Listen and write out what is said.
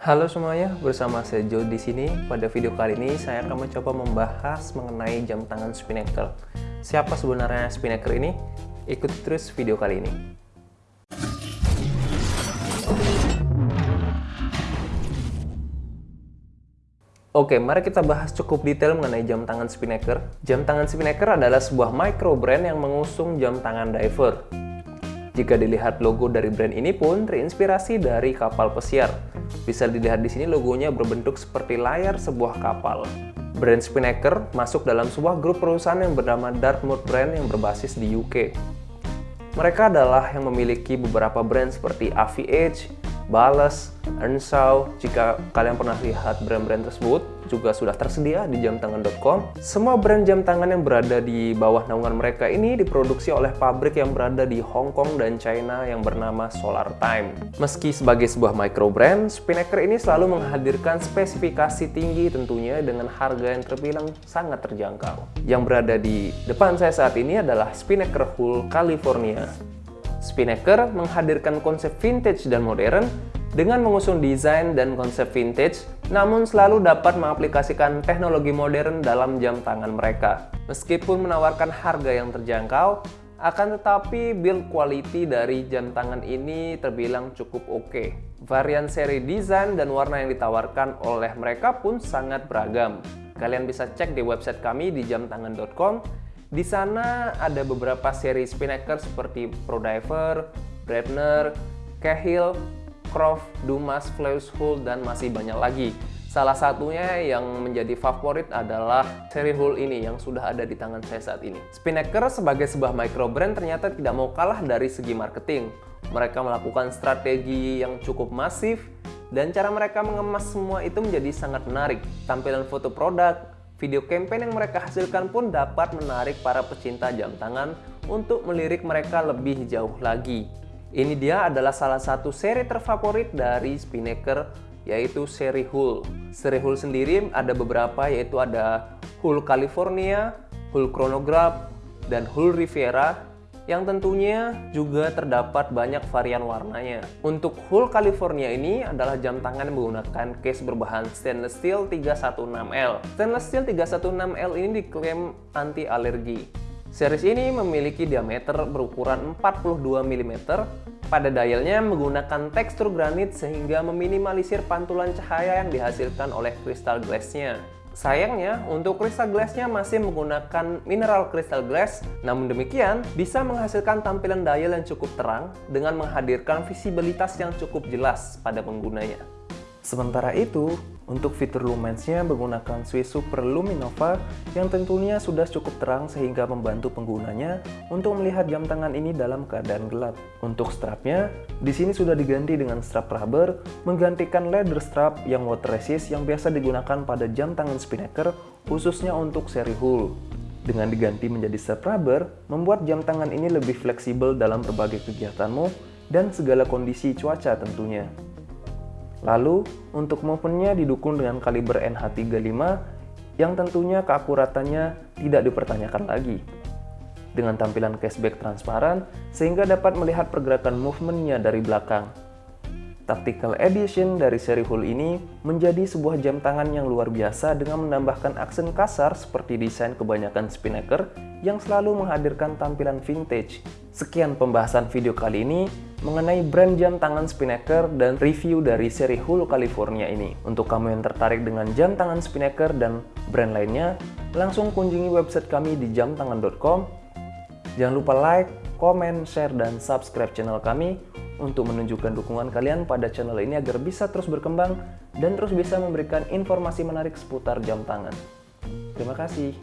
Halo semuanya, bersama saya Joe di sini. Pada video kali ini saya akan mencoba membahas mengenai jam tangan Spinnaker. Siapa sebenarnya Spinnaker ini? Ikuti terus video kali ini. Oke, mari kita bahas cukup detail mengenai jam tangan Spinnaker. Jam tangan Spinnaker adalah sebuah micro brand yang mengusung jam tangan diver. Jika dilihat logo dari brand ini pun terinspirasi dari kapal pesiar. Bisa dilihat di sini logonya berbentuk seperti layar sebuah kapal. Brand Spinnaker masuk dalam sebuah grup perusahaan yang bernama Dartmouth Brand yang berbasis di UK. Mereka adalah yang memiliki beberapa brand seperti AVH, Bales, Earnshaw, jika kalian pernah lihat brand-brand tersebut, juga sudah tersedia di jamtangan.com. Semua brand jam tangan yang berada di bawah naungan mereka ini diproduksi oleh pabrik yang berada di Hong Kong dan China yang bernama Solar Time. Meski sebagai sebuah micro brand, Spinnaker ini selalu menghadirkan spesifikasi tinggi tentunya dengan harga yang terbilang sangat terjangkau. Yang berada di depan saya saat ini adalah Spinnaker Hull California. Spinnaker menghadirkan konsep vintage dan modern dengan mengusung desain dan konsep vintage, namun selalu dapat mengaplikasikan teknologi modern dalam jam tangan mereka. Meskipun menawarkan harga yang terjangkau, akan tetapi build quality dari jam tangan ini terbilang cukup oke. Okay. Varian seri desain dan warna yang ditawarkan oleh mereka pun sangat beragam. Kalian bisa cek di website kami di jamtangan.com di sana ada beberapa seri Spinnaker seperti Prodiver, Brebner, Cahill, Croft, Dumas, Flaus dan masih banyak lagi. Salah satunya yang menjadi favorit adalah seri Hull ini yang sudah ada di tangan saya saat ini. Spinnaker sebagai sebuah micro brand ternyata tidak mau kalah dari segi marketing. Mereka melakukan strategi yang cukup masif dan cara mereka mengemas semua itu menjadi sangat menarik. Tampilan foto produk, Video campaign yang mereka hasilkan pun dapat menarik para pecinta jam tangan untuk melirik mereka lebih jauh lagi. Ini dia adalah salah satu seri terfavorit dari Spinnaker yaitu seri Hull. Seri Hull sendiri ada beberapa yaitu ada Hull California, Hull Chronograph, dan Hull Riviera yang tentunya juga terdapat banyak varian warnanya. Untuk Hull California ini adalah jam tangan yang menggunakan case berbahan stainless steel 316L. Stainless steel 316L ini diklaim anti alergi. Series ini memiliki diameter berukuran 42 mm. Pada dialnya menggunakan tekstur granit sehingga meminimalisir pantulan cahaya yang dihasilkan oleh kristal glassnya. Sayangnya, untuk crystal glassnya masih menggunakan mineral crystal glass, namun demikian bisa menghasilkan tampilan dial yang cukup terang dengan menghadirkan visibilitas yang cukup jelas pada penggunanya. Sementara itu, untuk fitur lumensnya menggunakan Swiss Super Luminova yang tentunya sudah cukup terang sehingga membantu penggunanya untuk melihat jam tangan ini dalam keadaan gelap. Untuk strapnya, di sini sudah diganti dengan strap rubber menggantikan leather strap yang water resist yang biasa digunakan pada jam tangan Spinnaker khususnya untuk seri Hull. Dengan diganti menjadi strap rubber, membuat jam tangan ini lebih fleksibel dalam berbagai kegiatanmu dan segala kondisi cuaca tentunya. Lalu, untuk movementnya didukung dengan kaliber NH35 yang tentunya keakuratannya tidak dipertanyakan lagi. Dengan tampilan cashback transparan, sehingga dapat melihat pergerakan movementnya dari belakang. Tactical Edition dari seri Hull ini menjadi sebuah jam tangan yang luar biasa dengan menambahkan aksen kasar seperti desain kebanyakan Spinnaker yang selalu menghadirkan tampilan vintage. Sekian pembahasan video kali ini mengenai brand jam tangan Spinnaker dan review dari seri Hull California ini. Untuk kamu yang tertarik dengan jam tangan Spinnaker dan brand lainnya, langsung kunjungi website kami di jamtangan.com. Jangan lupa like, komen, share, dan subscribe channel kami untuk menunjukkan dukungan kalian pada channel ini agar bisa terus berkembang dan terus bisa memberikan informasi menarik seputar jam tangan. Terima kasih.